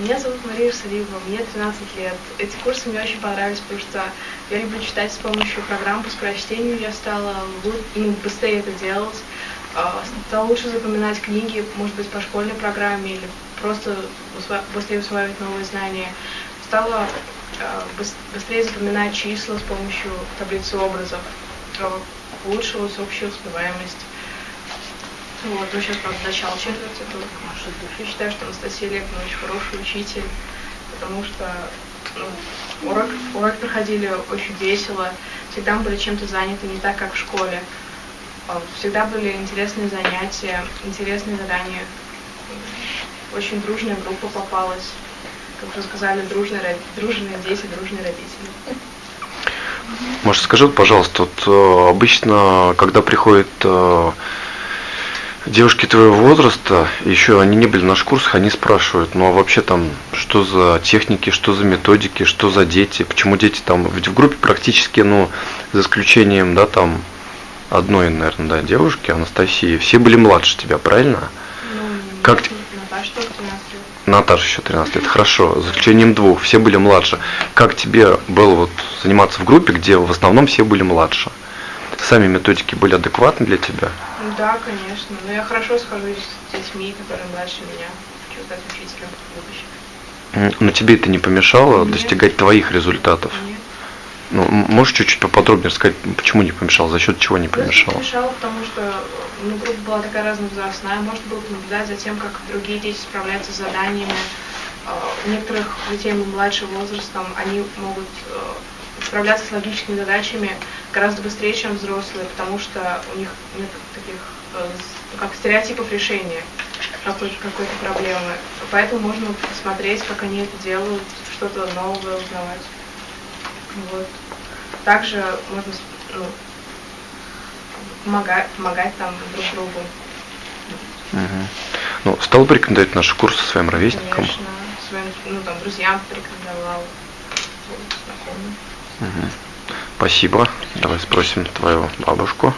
Меня зовут Мария Шарипова, мне 13 лет. Эти курсы мне очень понравились, потому что я люблю читать с помощью программ по скорочтению. Я стала ну, быстрее это делать, а, стала лучше запоминать книги, может быть, по школьной программе или просто быстрее усваивать новые знания. Стала а, быстрее запоминать числа с помощью таблицы образов, улучшилась общая успеваемость. Вот, ну сейчас, правда, начало четверти только. Я считаю, что Анастасия Лепина очень хороший учитель, потому что ну, урок, урок проходили очень весело, всегда были чем-то заняты, не так, как в школе. А, всегда были интересные занятия, интересные задания. Очень дружная группа попалась. Как уже сказали, дружные, дружные дети, дружные родители. Может, скажи, пожалуйста, вот э, обычно, когда приходит э, девушки твоего возраста, еще они не были на наших курсах, они спрашивают, ну а вообще там, что за техники, что за методики, что за дети, почему дети там, ведь в группе практически, ну, за исключением, да, там, одной, наверное, да, девушки, Анастасии, все были младше тебя, правильно? Ну, как Наташа тоже 13 лет. Наташа еще 13 лет, хорошо, за исключением двух, все были младше. Как тебе было вот заниматься в группе, где в основном все были младше? Сами методики были адекватны для тебя? Да, конечно. Но я хорошо схожусь с детьми, которые младше меня. Хочу стать учителем в будущем. Но тебе это не помешало Нет. достигать твоих результатов? Нет. Ну, можешь чуть-чуть поподробнее рассказать, почему не помешал, за счет чего не помешал? Не помешало, потому что ну, группа была такая разновозрастная, можно было наблюдать за тем, как другие дети справляются с заданиями. А, у некоторых детей младшим возрастом они могут э, справляться с логическими задачами гораздо быстрее, чем взрослые, потому что у них нет таких э, как стереотипов решения какой-то какой проблемы. Поэтому можно посмотреть, как они это делают, что-то новое узнавать. Вот. Также можно ну, помогать, помогать там друг другу. Угу. Ну, стал бы рекомендовать наши курсы своим ровесникам? Конечно, своим ну, там, друзьям порекомендовал, знакомым. Угу. Спасибо. Давай спросим твою бабушку.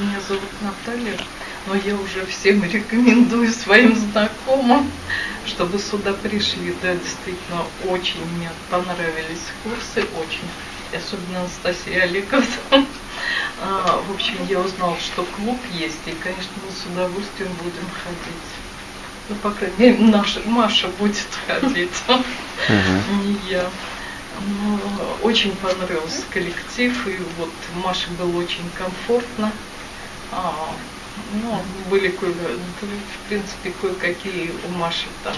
Меня зовут Наталья, но я уже всем рекомендую своим знакомым, чтобы сюда пришли. Да, действительно, очень мне понравились курсы, очень. Особенно Анастасия Олеговна. А, в общем, я узнала, что клуб есть, и, конечно, мы с удовольствием будем ходить. Ну, по крайней мере, наша Маша будет ходить, не я. Ну, очень понравился коллектив, и вот Маше было очень комфортно. А, ну, были, кое, в принципе, кое-какие у Маши там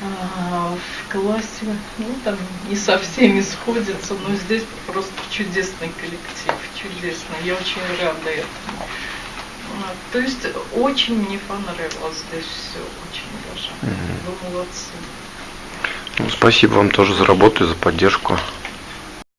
а, в классе, ну, там не со всеми сходятся, но здесь просто чудесный коллектив, чудесный. Я очень рада этому. А, то есть очень мне понравилось здесь все, очень даже. Вы молодцы. Ну, спасибо вам тоже за работу и за поддержку.